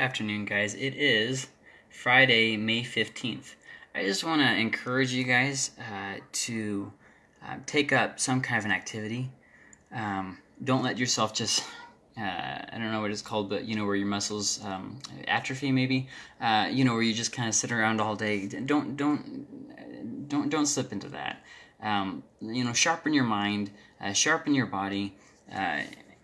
afternoon, guys. It is Friday, May 15th. I just want to encourage you guys uh, to uh, take up some kind of an activity. Um, don't let yourself just, uh, I don't know what it's called, but you know, where your muscles um, atrophy maybe, uh, you know, where you just kind of sit around all day. Don't, don't, don't, don't slip into that. Um, you know, sharpen your mind, uh, sharpen your body uh,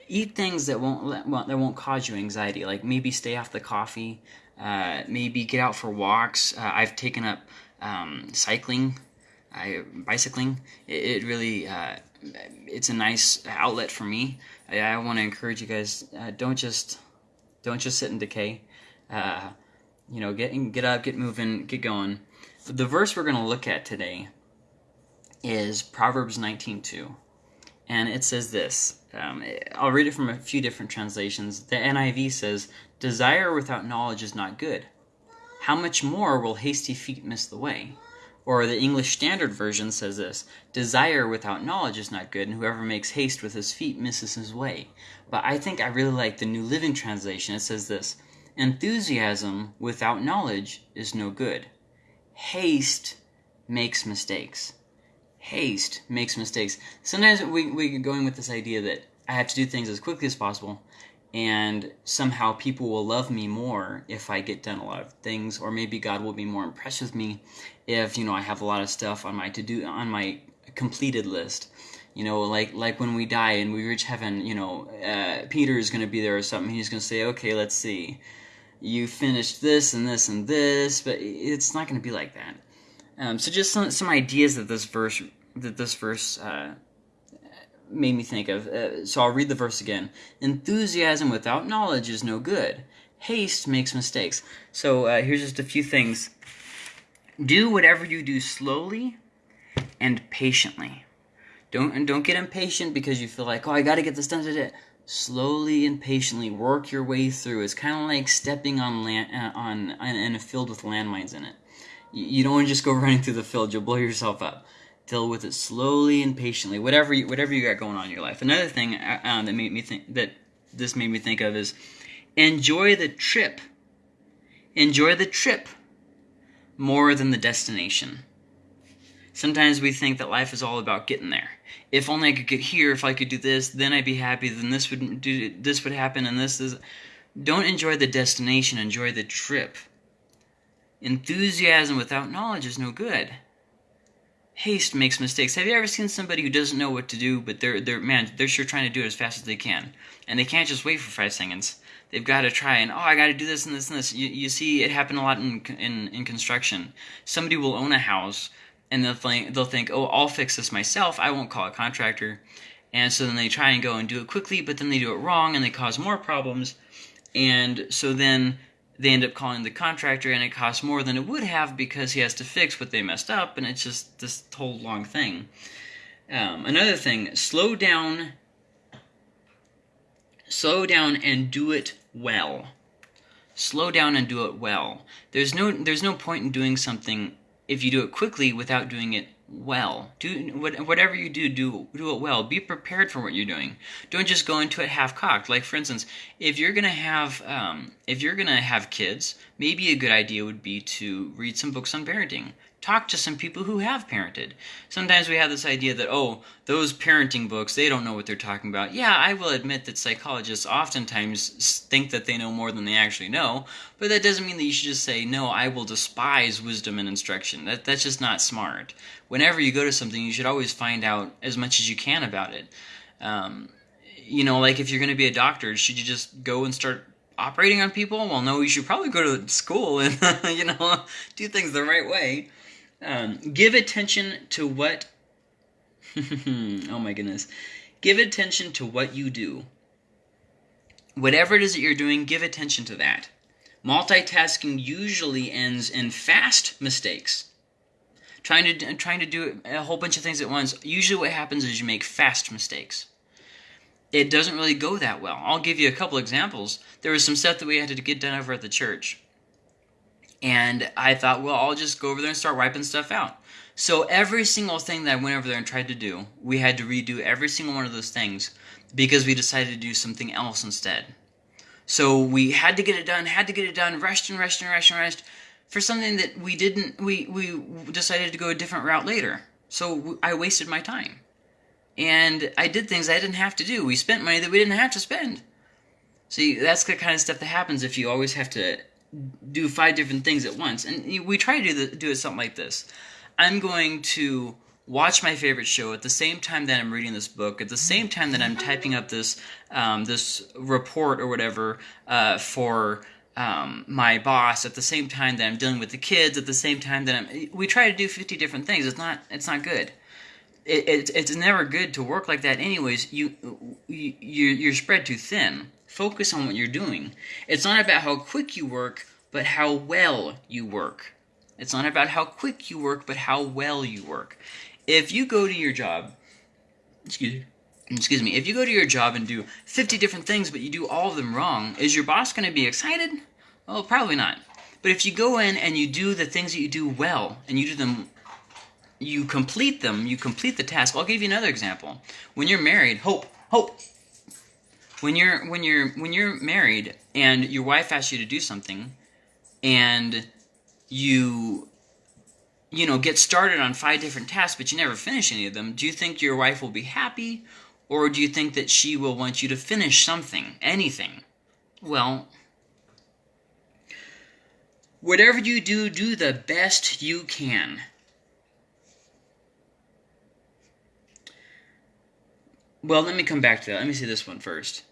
eat things that won't that won't cause you anxiety. Like maybe stay off the coffee. Uh, maybe get out for walks. Uh, I've taken up um, cycling, I, bicycling. It, it really uh, it's a nice outlet for me. I, I want to encourage you guys. Uh, don't just don't just sit in decay. Uh, you know, get get up, get moving, get going. The verse we're going to look at today is Proverbs 19:2 and it says this. Um, I'll read it from a few different translations. The NIV says, Desire without knowledge is not good. How much more will hasty feet miss the way? Or the English Standard Version says this Desire without knowledge is not good, and whoever makes haste with his feet misses his way. But I think I really like the New Living Translation. It says this Enthusiasm without knowledge is no good. Haste makes mistakes haste makes mistakes. Sometimes we, we get going with this idea that I have to do things as quickly as possible, and somehow people will love me more if I get done a lot of things, or maybe God will be more impressed with me if you know I have a lot of stuff on my to do on my completed list. You know, like like when we die and we reach heaven, you know, uh, Peter is going to be there or something. He's going to say, "Okay, let's see, you finished this and this and this," but it's not going to be like that. Um, so just some, some ideas that this verse that this verse uh, made me think of. Uh, so I'll read the verse again. Enthusiasm without knowledge is no good. Haste makes mistakes. So uh, here's just a few things. Do whatever you do slowly and patiently. Don't and don't get impatient because you feel like, oh, I got to get this done today. Slowly and patiently work your way through. It's kind of like stepping on land uh, on, in a field with landmines in it. You, don't want to just go running through the field. You'll blow yourself up deal with it slowly and patiently. Whatever you, whatever you got going on in your life. Another thing um, that made me think that this made me think of is enjoy the trip. Enjoy the trip more than the destination. Sometimes we think that life is all about getting there. If only I could get here, if I could do this, then I'd be happy. Then this would do this would happen, and this is. Don't enjoy the destination. Enjoy the trip. Enthusiasm without knowledge is no good haste makes mistakes. Have you ever seen somebody who doesn't know what to do, but they're they're man, they're sure trying to do it as fast as they can, and they can't just wait for five seconds. They've got to try and oh, I got to do this and this and this. You, you see, it happen a lot in, in in construction. Somebody will own a house, and they'll think they'll think, oh, I'll fix this myself. I won't call a contractor. And so then they try and go and do it quickly, but then they do it wrong and they cause more problems. And so then they end up calling the contractor and it costs more than it would have because he has to fix what they messed up and it's just this whole long thing. Um, another thing slow down slow down and do it well. Slow down and do it well. There's no there's no point in doing something if you do it quickly without doing it well. Do whatever you do, do do it well. Be prepared for what you're doing. Don't just go into it half cocked. Like for instance, if you're gonna have um, if you're gonna have kids, maybe a good idea would be to read some books on parenting talk to some people who have parented. Sometimes we have this idea that, oh, those parenting books, they don't know what they're talking about. Yeah, I will admit that psychologists oftentimes think that they know more than they actually know, but that doesn't mean that you should just say, no, I will despise wisdom and instruction. That, that's just not smart. Whenever you go to something, you should always find out as much as you can about it. Um, you know, like if you're going to be a doctor, should you just go and start operating on people? Well, no, you should probably go to school and, you know, do things the right way. Um, give attention to what. oh my goodness. Give attention to what you do. Whatever it is that you're doing, give attention to that. Multitasking usually ends in fast mistakes. Trying to trying to do a whole bunch of things at once. Usually, what happens is you make fast mistakes. It doesn't really go that well. I'll give you a couple examples. There was some stuff that we had to get done over at the church and I thought, well, I'll just go over there and start wiping stuff out. So every single thing that I went over there and tried to do, we had to redo every single one of those things because we decided to do something else instead. So we had to get it done, had to get it done, rushed and rushed and rushed and rushed for something that we didn't, we, we decided to go a different route later. So I wasted my time. And I did things I didn't have to do. We spent money that we didn't have to spend. See, that's the kind of stuff that happens if you always have to do five different things at once. And we try to do, the, do it something like this. I'm going to watch my favorite show at the same time that I'm reading this book, at the same time that I'm typing up this um, this report or whatever uh, for um, my boss, at the same time that I'm dealing with the kids, at the same time that I'm. We try to do 50 different things. It's not. It's not good. It, it, it's never good to work like that. Anyways, you, you you're spread too thin. Focus on what you're doing. It's not about how quick you work, but how well you work. It's not about how quick you work, but how well you work if you go to your job, excuse me, excuse me, if you go to your job and do 50 different things, but you do all of them wrong, is your boss going to be excited? Well, probably not. But if you go in and you do the things that you do well, and you do them, you complete them, you complete the task. I'll give you another example. When you're married, hope, hope. When you're when you're when you're married and your wife asks you to do something, and you you know, get started on five different tasks, but you never finish any of them, do you think your wife will be happy? Or do you think that she will want you to finish something, anything? Well, whatever you do, do the best you can. Well, let me come back to that. Let me see this one first.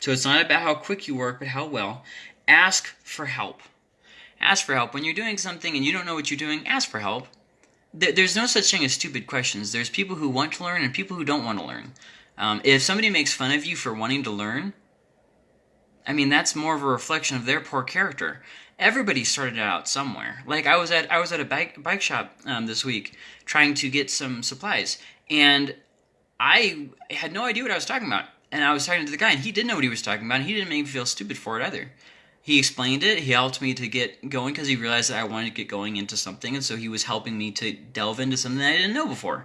So it's not about how quick you work, but how well. Ask for help ask for help. When you're doing something and you don't know what you're doing, ask for help. There's no such thing as stupid questions. There's people who want to learn and people who don't want to learn. Um, if somebody makes fun of you for wanting to learn, I mean that's more of a reflection of their poor character. Everybody started out somewhere. Like I was at I was at a bike bike shop um, this week trying to get some supplies, and I had no idea what I was talking about. And I was talking to the guy, and he didn't know what he was talking about, and he didn't make me feel stupid for it either he explained it. He helped me to get going because he realized that I wanted to get going into something, and so he was helping me to delve into something I didn't know before.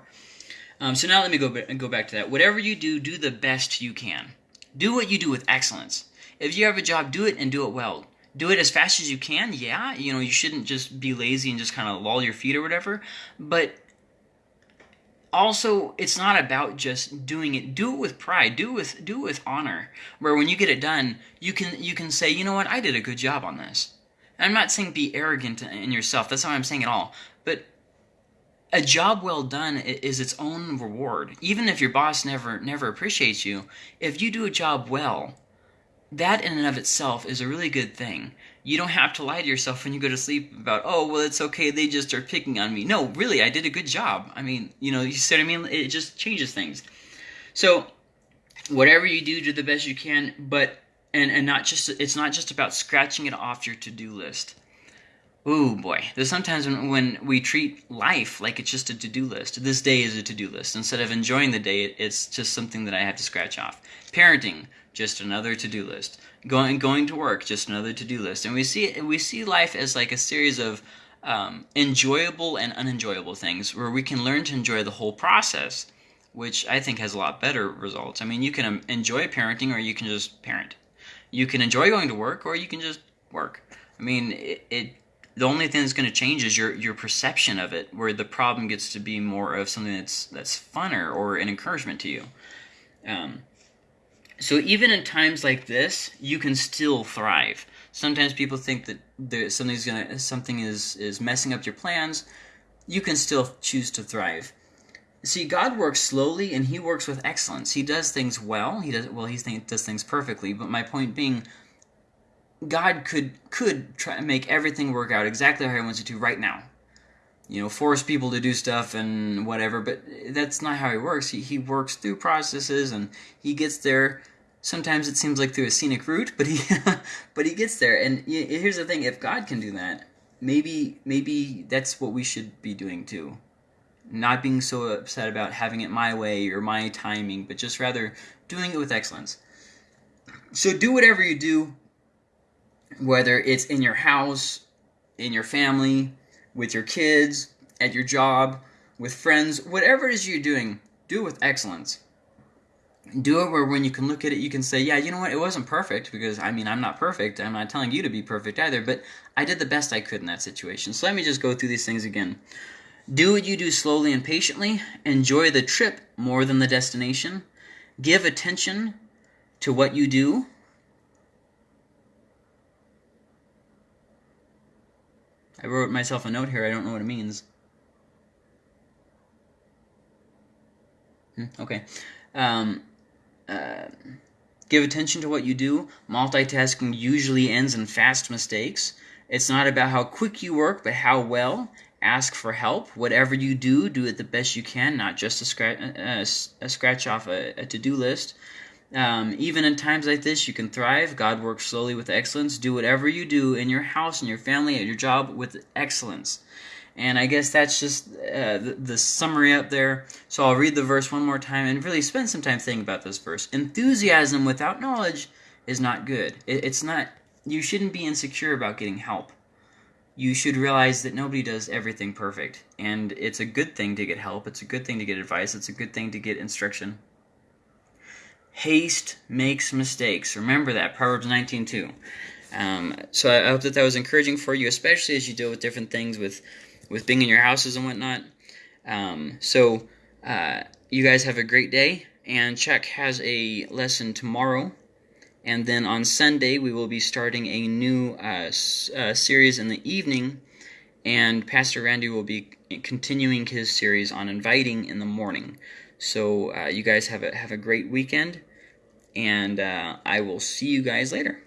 Um, so now let me go go back to that. Whatever you do, do the best you can. Do what you do with excellence. If you have a job, do it and do it well. Do it as fast as you can. Yeah, you know you shouldn't just be lazy and just kind of loll your feet or whatever. But also it's not about just doing it. Do it with pride. Do it with do it with honor. Where when you get it done you can you can say you know what? I did a good job on this. And i'm not saying be arrogant in yourself. That's not what i'm saying at all. But a job well done is its own reward. Even if your boss never never appreciates you if you do a job well that in and of itself is a really good thing. You don't have to lie to yourself when you go to sleep about, oh, well, it's okay, they just are picking on me. No, really, I did a good job. I mean, you know, you what I mean? It just changes things. So, whatever you do, do the best you can, but, and, and not just, it's not just about scratching it off your to do list. Ooh boy, there's sometimes when, when we treat life like it's just a to-do list. This day is a to-do list. Instead of enjoying the day, it's just something that I have to scratch off. Parenting, just another to-do list. Going going to work, just another to-do list. And we see we see life as like a series of um, enjoyable and unenjoyable things, where we can learn to enjoy the whole process, which I think has a lot better results. I mean, you can um, enjoy parenting, or you can just parent. You can enjoy going to work, or you can just work. I mean, it, it the only thing that's going to change is your your perception of it, where the problem gets to be more of something that's that's funner or an encouragement to you. Um, so even in times like this, you can still thrive. Sometimes people think that there, something's gonna something is is messing up your plans. You can still choose to thrive. See, God works slowly and He works with excellence. He does things well. He does well. He does things perfectly. But my point being God could could try to make everything work out exactly how He wants it to right now. You know, force people to do stuff and whatever, but that's not how He works. He He works through processes and He gets there. Sometimes it seems like through a scenic route, but he but He gets there. And here's the thing: if God can do that, maybe maybe that's what we should be doing too. Not being so upset about having it my way or my timing, but just rather doing it with excellence. So do whatever you do whether it's in your house, in your family, with your kids, at your job, with friends, whatever it is you're doing, do it with excellence. do it where when you can look at it, you can say, yeah, you know what, it wasn't perfect because I mean, I'm not perfect. I'm not telling you to be perfect either, but I did the best I could in that situation. So let me just go through these things again. Do what you do slowly and patiently. Enjoy the trip more than the destination. Give attention to what you do. I wrote myself a note here. I don't know what it means. Hmm, okay. Um, uh, give attention to what you do. Multitasking usually ends in fast mistakes. It's not about how quick you work, but how well. Ask for help. Whatever you do, do it the best you can, not just a scratch, a, a scratch off a, a to do list. Um, even in times like this, you can thrive. God works slowly with excellence. Do whatever you do in your house, in your family, at your job with excellence. And I guess that's just uh, the, the, summary up there. So I'll read the verse one more time and really spend some time thinking about this verse. Enthusiasm without knowledge is not good. It, it's not. You shouldn't be insecure about getting help. You should realize that nobody does everything perfect, and it's a good thing to get help. It's a good thing to get advice. It's a good thing to get instruction. Haste makes mistakes. Remember that Proverbs 19:2. Um, so I hope that that was encouraging for you, especially as you deal with different things with with being in your houses and whatnot. Um, so uh, you guys have a great day, and Chuck has a lesson tomorrow. And then on Sunday, we will be starting a new uh, uh, series in the evening, and Pastor Randy will be continuing his series on inviting in the morning. So uh, you guys have a have a great weekend, and uh, I will see you guys later.